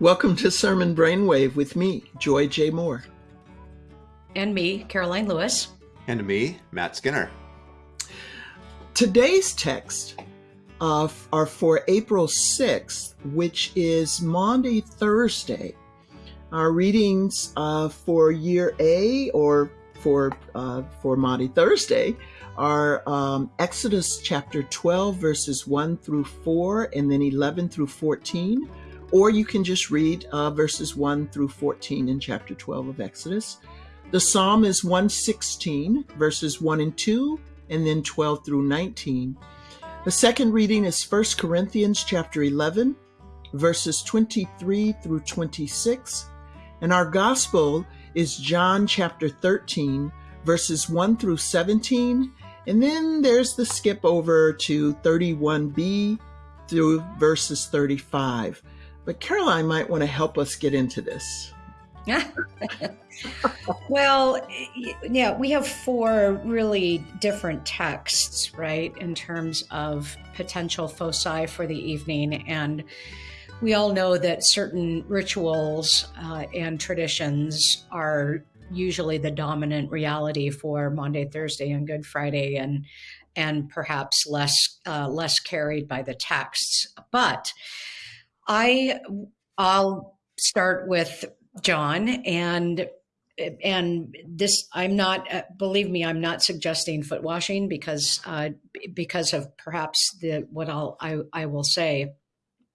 Welcome to Sermon Brainwave with me, Joy J. Moore. And me, Karoline Lewis. And me, Matt Skinner. Today's text uh, are for April 6th, which is Maundy Thursday. Our readings uh, for year A or for uh, for Maundy Thursday are um, Exodus chapter 12, verses 1 through 4, and then 11 through 14 or you can just read uh, verses 1 through 14 in chapter 12 of Exodus. The psalm is 116, verses 1 and 2, and then 12 through 19. The second reading is 1 Corinthians chapter 11, verses 23 through 26. And our gospel is John chapter 13, verses 1 through 17. And then there's the skip over to 31b through verses 35. But Karoline might want to help us get into this. well, yeah, we have four really different texts, right, in terms of potential foci for the evening. And we all know that certain rituals uh, and traditions are usually the dominant reality for Maundy Thursday, and Good Friday, and and perhaps less uh, less carried by the texts. But I I'll start with John and and this I'm not uh, believe me I'm not suggesting foot washing because uh, because of perhaps the what I'll I, I will say.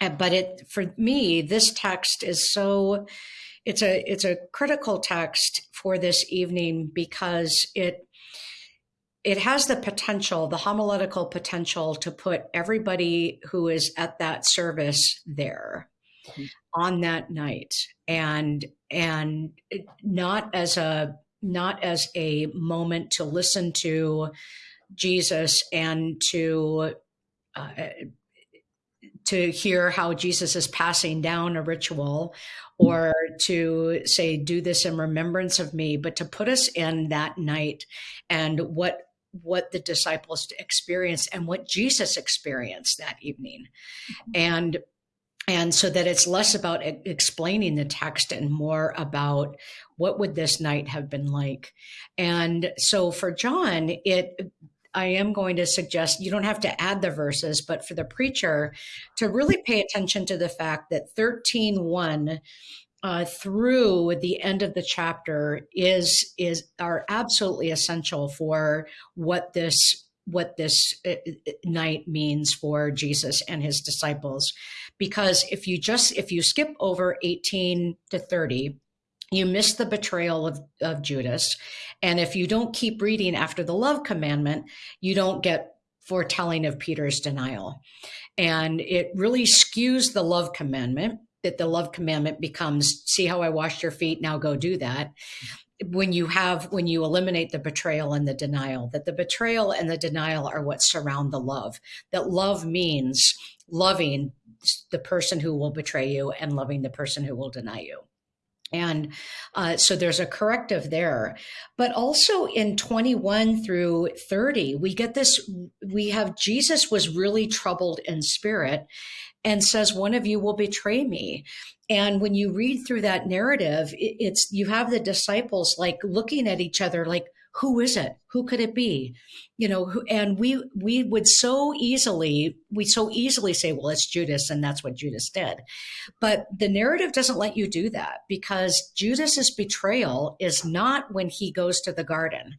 Uh, but it for me this text is so it's a it's a critical text for this evening because it it has the potential, the homiletical potential to put everybody who is at that service there mm-hmm. on that night and and not as a not as a moment to listen to Jesus and to uh, to hear how Jesus is passing down a ritual or to say, do this in remembrance of me, but to put us in that night and what what the disciples experienced and what Jesus experienced that evening. Mm-hmm. And and so that it's less about explaining the text and more about what would this night have been like. And so for John, it I am going to suggest you don't have to add the verses, but for the preacher to really pay attention to the fact that 13:1 uh, through the end of the chapter is is are absolutely essential for what this what this uh, uh, night means for Jesus and his disciples. Because if you just if you skip over 18 to 30 you miss the betrayal of, of Judas. And if you don't keep reading after the love commandment you don't get foretelling of Peter's denial. And it really skews the love commandment that the love commandment becomes see how I washed your feet, now go do that. When you have, when you eliminate the betrayal and the denial, that the betrayal and the denial are what surround the love. That love means loving the person who will betray you and loving the person who will deny you. And uh, so there's a corrective there. But also in 21 through 30, we get this, we have Jesus was really troubled in spirit and says, One of you will betray me. And when you read through that narrative, it's you have the disciples like looking at each other like, who is it? Who could it be? You know, and we we would so easily we so easily say, well, it's Judas, and that's what Judas did. But the narrative doesn't let you do that because Judas's betrayal is not when he goes to the garden.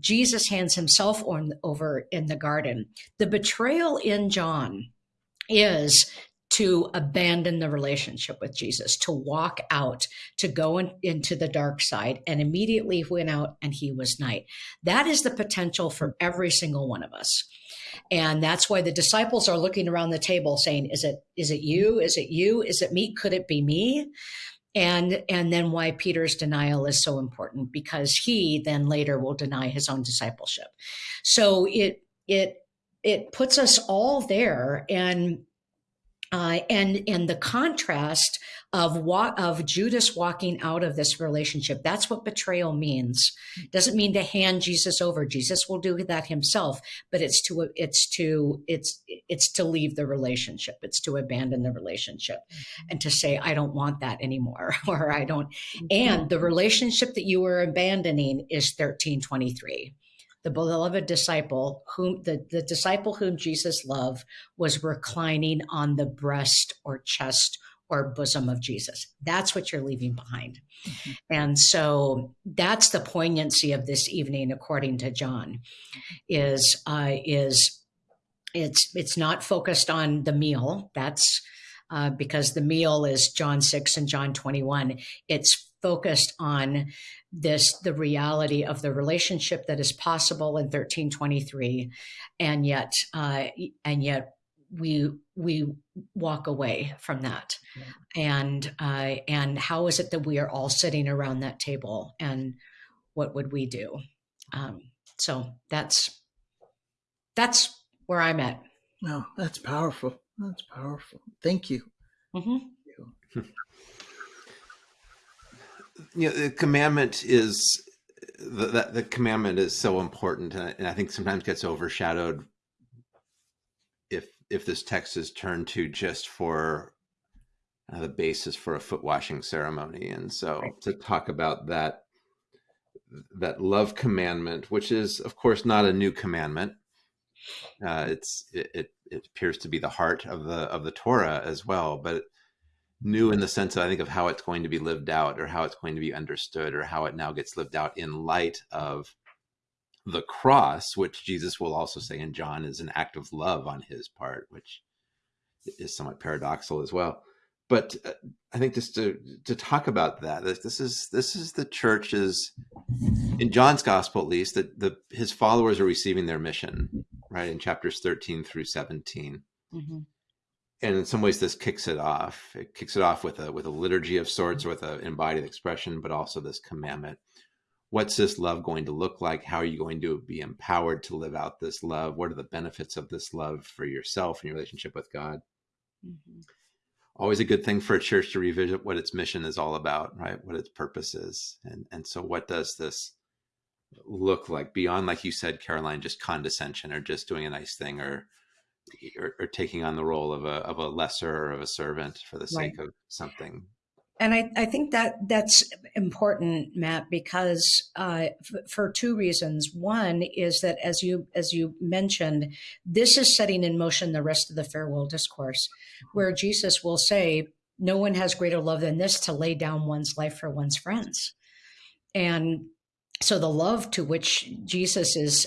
Jesus hands himself on, over in the garden. The betrayal in John is to abandon the relationship with Jesus, to walk out, to go in, into the dark side, and immediately went out and he was night. That is the potential for every single one of us. And that's why the disciples are looking around the table saying, Is it is it you? Is it you? Is it me? Could it be me? And and then why Peter's denial is so important, because he then later will deny his own discipleship. So it it it puts us all there and uh, and and the contrast of what of Judas walking out of this relationship. That's what betrayal means. Doesn't mean to hand Jesus over. Jesus will do that himself, but it's to it's to it's it's to leave the relationship. It's to abandon the relationship, mm-hmm. and to say I don't want that anymore, or I don't. Mm-hmm. And the relationship that you are abandoning is thirteen twenty three the beloved disciple whom the, the disciple whom jesus loved was reclining on the breast or chest or bosom of jesus. That's what you're leaving behind. Mm-hmm. and so that's the poignancy of this evening according to john is uh, is it's it's not focused on the meal. That's uh, because the meal is john 6 and john 21 it's focused on this the reality of the relationship that is possible in 1323 and yet uh, and yet we we walk away from that. Yeah. and uh, and how is it that we are all sitting around that table and what would we do? Um, so that's that's where i'm at. No oh, that's powerful. That's powerful. Thank you. Mm-hmm. You know, the commandment is the, the, the commandment is so important, and I, and I think sometimes gets overshadowed if if this text is turned to just for uh, the basis for a foot washing ceremony, and so right. to talk about that that love commandment, which is of course not a new commandment. Uh, it's it, it, it appears to be the heart of the of the Torah as well, but new in the sense that I think of how it's going to be lived out or how it's going to be understood or how it now gets lived out in light of the cross, which Jesus will also say in John is an act of love on his part, which is somewhat paradoxical as well. But uh, I think just to to talk about that, this is this is the church's in John's gospel at least that the his followers are receiving their mission right in chapters thirteen through 17 mm-hmm and in some ways this kicks it off. It kicks it off with a with a liturgy of sorts with an embodied expression but also this commandment. What's this love going to look like? How are you going to be empowered to live out this love? What are the benefits of this love for yourself and your relationship with god? Mm-hmm. always a good thing for a church to revisit what its mission is all about right? What its purpose is. And and so what does this look like beyond like you said karoline just condescension or just doing a nice thing or or, or, taking on the role of a of a lesser or of a servant for the sake right. of something. And I, I think that that's important, Matt, because uh, f- for two reasons. One is that as you as you mentioned, this is setting in motion the rest of the farewell discourse, where Jesus will say, "No one has greater love than this to lay down one's life for one's friends," and so the love to which Jesus is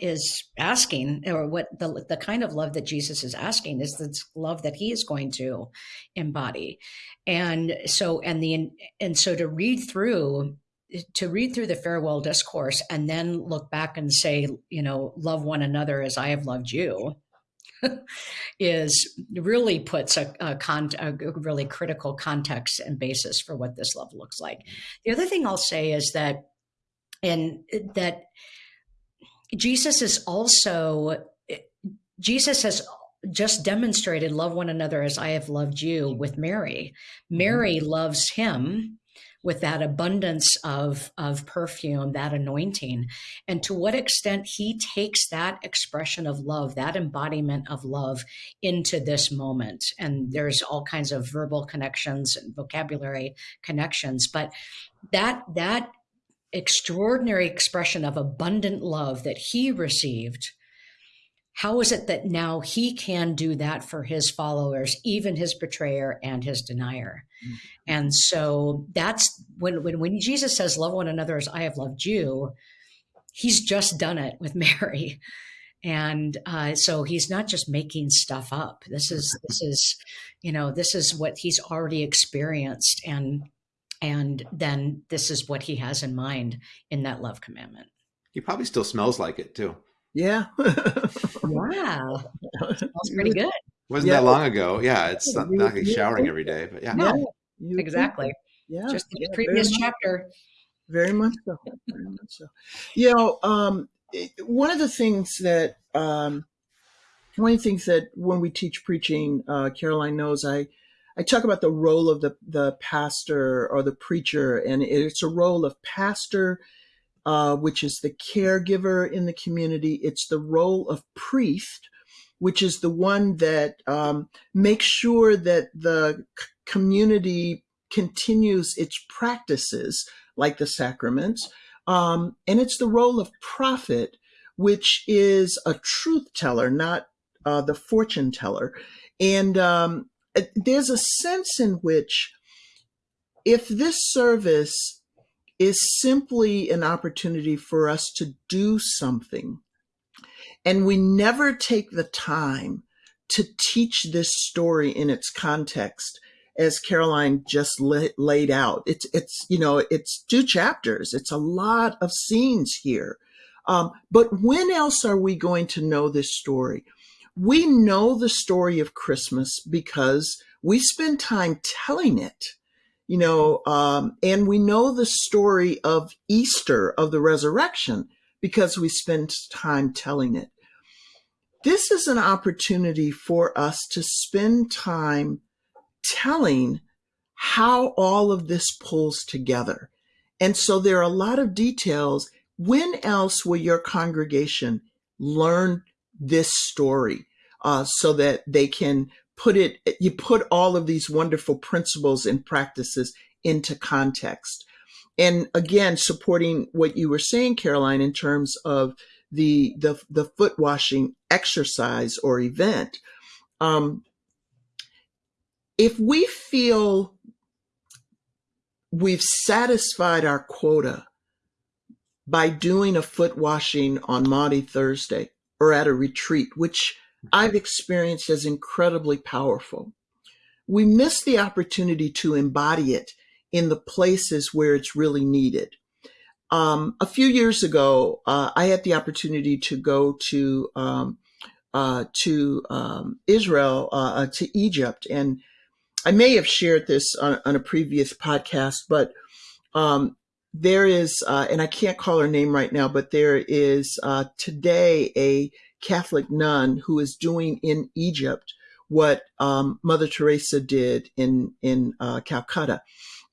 is asking or what the the kind of love that Jesus is asking is the love that he is going to embody and so and the and so to read through to read through the farewell discourse and then look back and say you know love one another as I have loved you is really puts a, a, con, a really critical context and basis for what this love looks like. The other thing I'll say is that and that Jesus is also, Jesus has just demonstrated love one another as I have loved you with Mary. Mary mm-hmm. loves him with that abundance of, of perfume, that anointing. And to what extent he takes that expression of love, that embodiment of love into this moment. And there's all kinds of verbal connections and vocabulary connections, but that that extraordinary expression of abundant love that he received, how is it that now he can do that for his followers, even his betrayer and his denier? Mm-hmm. And so that's when, when, when Jesus says, Love one another as I have loved you, he's just done it with Mary. And uh, so he's not just making stuff up. This is, this is, you know, this is what he's already experienced. And and then this is what he has in mind in that love commandment. He probably still smells like it too. Yeah. wow. Smells pretty good. Wasn't yeah. that long ago? Yeah, it's not, not like showering every day, but yeah. No, exactly. Yeah. Just the yeah, previous very chapter. Much, very much so. Very much so. You know, um, one of the things that um, one of the things that when we teach preaching, uh, Karoline knows I, I talk about the role of the, the pastor or the preacher, and it's a role of pastor, uh, which is the caregiver in the community. It's the role of priest, which is the one that um, makes sure that the community continues its practices, like the sacraments. Um, and it's the role of prophet, which is a truth teller, not uh, the fortune teller. And um, there's a sense in which if this service is simply an opportunity for us to do something, and we never take the time to teach this story in its context, as Karoline just la- laid out. It's it's you know it's two chapters. It's a lot of scenes here. Um, but when else are we going to know this story? We know the story of Christmas because we spend time telling it, you know, um, and we know the story of Easter, of the resurrection, because we spend time telling it. This is an opportunity for us to spend time telling how all of this pulls together. And so there are a lot of details. When else will your congregation learn this story uh, so that they can put it, you put all of these wonderful principles and practices into context? And again, supporting what you were saying, Karoline, in terms of the the, the foot washing exercise or event. Um, if we feel we've satisfied our quota by doing a foot washing on Maundy Thursday or at a retreat, which I've experienced as incredibly powerful, we miss the opportunity to embody it in the places where it's really needed. Um, a few years ago, uh, I had the opportunity to go to um, uh, to um, Israel, uh, uh to Egypt, and I may have shared this on, on a previous podcast, but um, there is, uh, and I can't call her name right now, but there is uh, today a Catholic nun who is doing in Egypt what um, Mother Teresa did in in uh, Calcutta,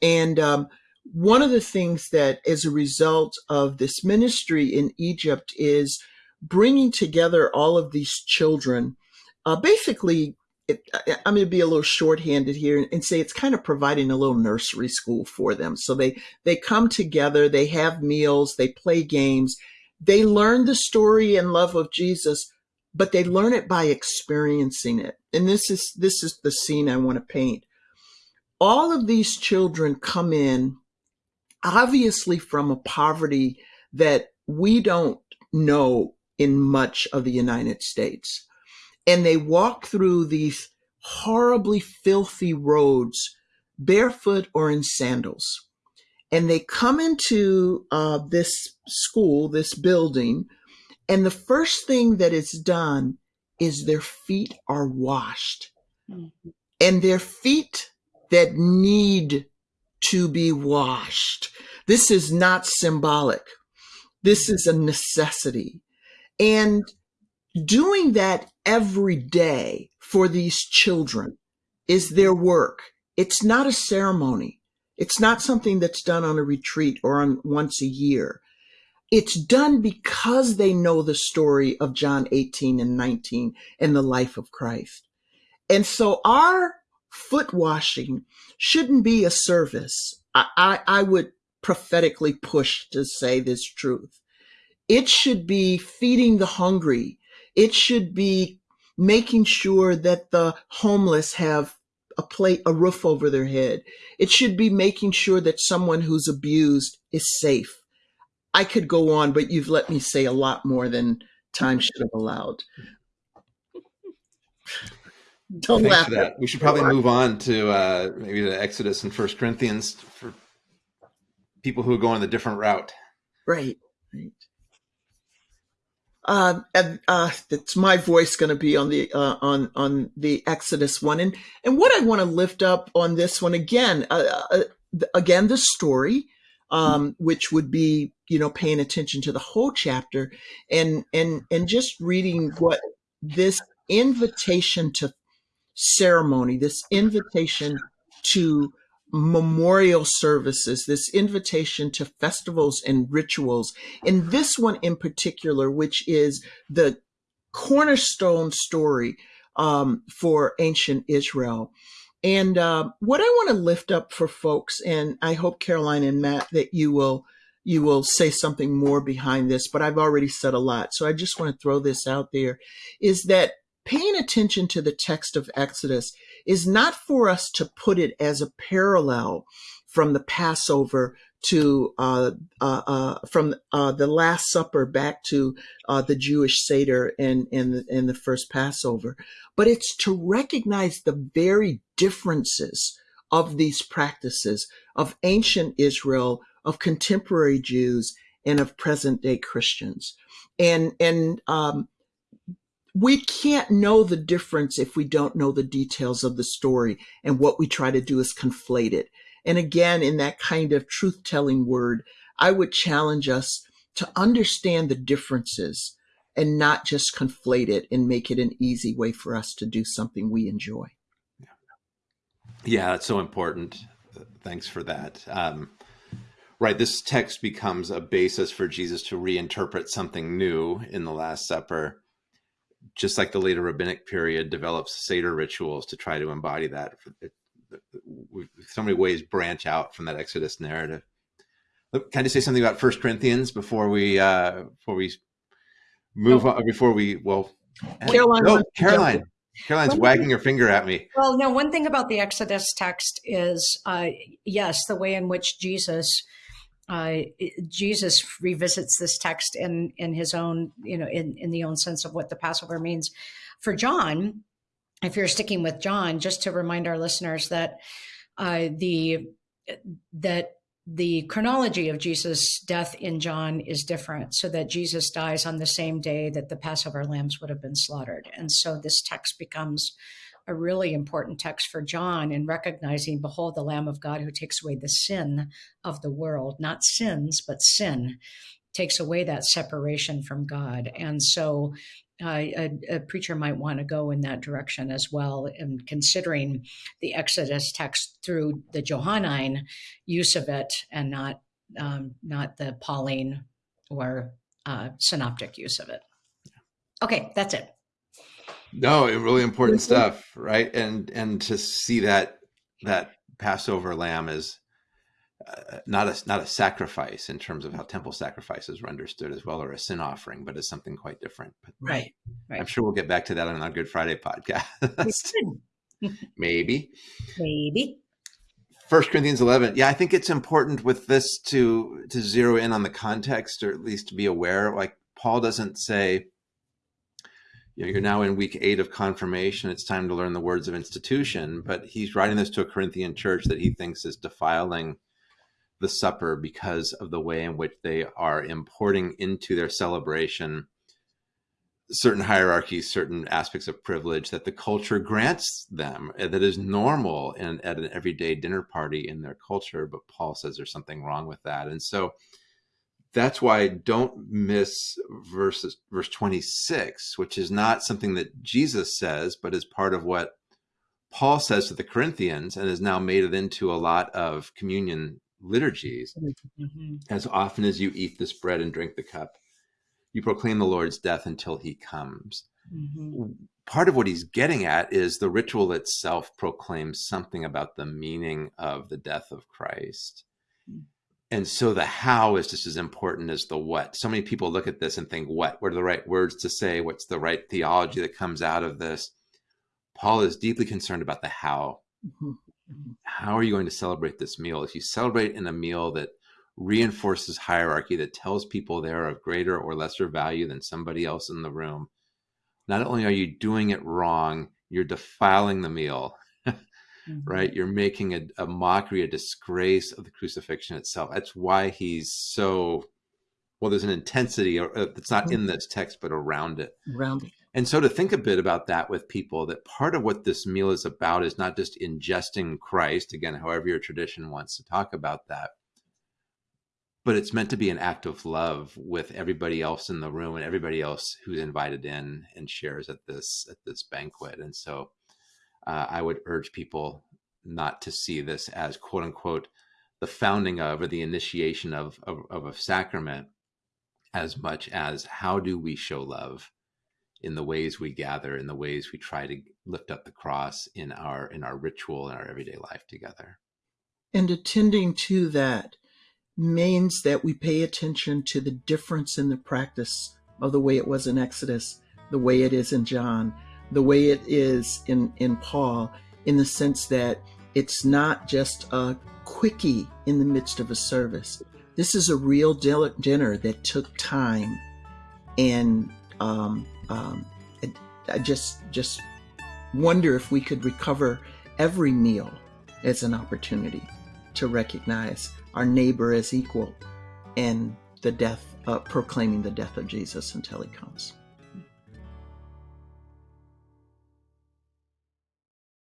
and um, one of the things that, as a result of this ministry in Egypt, is bringing together all of these children, uh, basically it, I'm going to be a little shorthanded here and say it's kind of providing a little nursery school for them. So they they come together, they have meals, they play games, they learn the story and love of Jesus, but they learn it by experiencing it. And this is this is the scene I want to paint. All of these children come in obviously from a poverty that we don't know in much of the United States and they walk through these horribly filthy roads barefoot or in sandals. And they come into uh, this school, this building, and the first thing that is done is their feet are washed. Mm-hmm. And their feet that need to be washed. This is not symbolic. This is a necessity. And doing that every day for these children is their work. It's not a ceremony. It's not something that's done on a retreat or on once a year. It's done because they know the story of John 18 and 19 and the life of Christ. And so our foot washing shouldn't be a service. I, I, I would prophetically push to say this truth. It should be feeding the hungry it should be making sure that the homeless have a plate, a roof over their head. It should be making sure that someone who's abused is safe. I could go on, but you've let me say a lot more than time should have allowed. Don't Thanks laugh. For that. We should probably move on to uh, maybe to Exodus and First Corinthians for people who are going the different route. Right. Right uh, and, uh, it's my voice going to be on the uh, on on the Exodus one, and and what I want to lift up on this one again, uh, uh again the story, um, which would be you know paying attention to the whole chapter, and and and just reading what this invitation to ceremony, this invitation to memorial services, this invitation to festivals and rituals. And this one in particular, which is the cornerstone story um, for ancient Israel. And uh, what I want to lift up for folks, and I hope Karoline and Matt that you will you will say something more behind this, but I've already said a lot, so I just want to throw this out there, is that paying attention to the text of Exodus is not for us to put it as a parallel from the Passover to uh, uh, uh, from uh, the Last Supper back to uh, the Jewish Seder and and and the first Passover, but it's to recognize the very differences of these practices of ancient Israel, of contemporary Jews, and of present day Christians, and and um, we can't know the difference if we don't know the details of the story. And what we try to do is conflate it. And again, in that kind of truth telling word, I would challenge us to understand the differences and not just conflate it and make it an easy way for us to do something we enjoy. Yeah, that's so important. Thanks for that. Um, right, this text becomes a basis for Jesus to reinterpret something new in the Last Supper just like the later rabbinic period develops Seder rituals to try to embody that. It, so many ways branch out from that Exodus narrative. Can I just say something about First Corinthians before we uh, before we move oh. on? Before we well, Karoline, no, Caroline's Karoline's wagging her finger at me. Well, no. One thing about the Exodus text is, uh, yes, the way in which Jesus uh, Jesus revisits this text in in his own, you know, in in the own sense of what the Passover means. For John, if you're sticking with John, just to remind our listeners that uh, the that the chronology of Jesus' death in John is different, so that Jesus dies on the same day that the Passover lambs would have been slaughtered, and so this text becomes a really important text for John in recognizing, behold, the Lamb of God who takes away the sin of the world, not sins, but sin, takes away that separation from God. And so uh, a, a, preacher might want to go in that direction as well, in considering the Exodus text through the Johannine use of it, and not um, not the Pauline or uh, synoptic use of it. Okay, that's it. No, really important stuff, right? And and to see that that Passover lamb is uh, not a not a sacrifice in terms of how temple sacrifices were understood as well, or a sin offering, but as something quite different. But right, right. I'm sure we'll get back to that on our Good Friday podcast. Maybe. Maybe. First Corinthians 11. Yeah, I think it's important with this to to zero in on the context, or at least to be aware. Like Paul doesn't say you know, you're now in week eight of confirmation. It's time to learn the words of institution. But he's writing this to a Corinthian church that he thinks is defiling the supper because of the way in which they are importing into their celebration certain hierarchies, certain aspects of privilege that the culture grants them uh, that is normal in, at an everyday dinner party in their culture. But Paul says there's something wrong with that. And so that's why don't miss verses verse 26 which is not something that jesus says but is part of what paul says to the corinthians and has now made it into a lot of communion liturgies mm-hmm. as often as you eat this bread and drink the cup you proclaim the lord's death until he comes mm-hmm. part of what he's getting at is the ritual itself proclaims something about the meaning of the death of christ mm-hmm and so the how is just as important as the what. So many people look at this and think, what? What are the right words to say? What's the right theology that comes out of this? Paul is deeply concerned about the how. Mm-hmm. mm-hmm. How are you going to celebrate this meal? If you celebrate in a meal that reinforces hierarchy, that tells people they're of greater or lesser value than somebody else in the room, not only are you doing it wrong, you're defiling the meal mm-hmm. right? You're making a, a, mockery, a disgrace of the crucifixion itself. That's why he's so well. There's an intensity uh, that's not mm-hmm. in this text, but around it. Around it. And so to think a bit about that with people, that part of what this meal is about is not just ingesting Christ, again, however your tradition wants to talk about that, but it's meant to be an act of love with everybody else in the room and everybody else who's invited in and shares at this at this banquet. And so, uh, I would urge people not to see this as quote unquote the founding of or the initiation of, of, of a sacrament as much as how do we show love in the ways we gather in the ways we try to lift up the cross in our in our ritual in our everyday life together. And attending to that means that we pay attention to the difference in the practice of the way it was in exodus the way it is in john the way it is in in paul in the sense that it's not just a quickie in the midst of a service. This is a real dinner that took time and um, um, I just just wonder if we could recover every meal as an opportunity to recognize our neighbor as equal and the death uh, proclaiming the death of jesus until he comes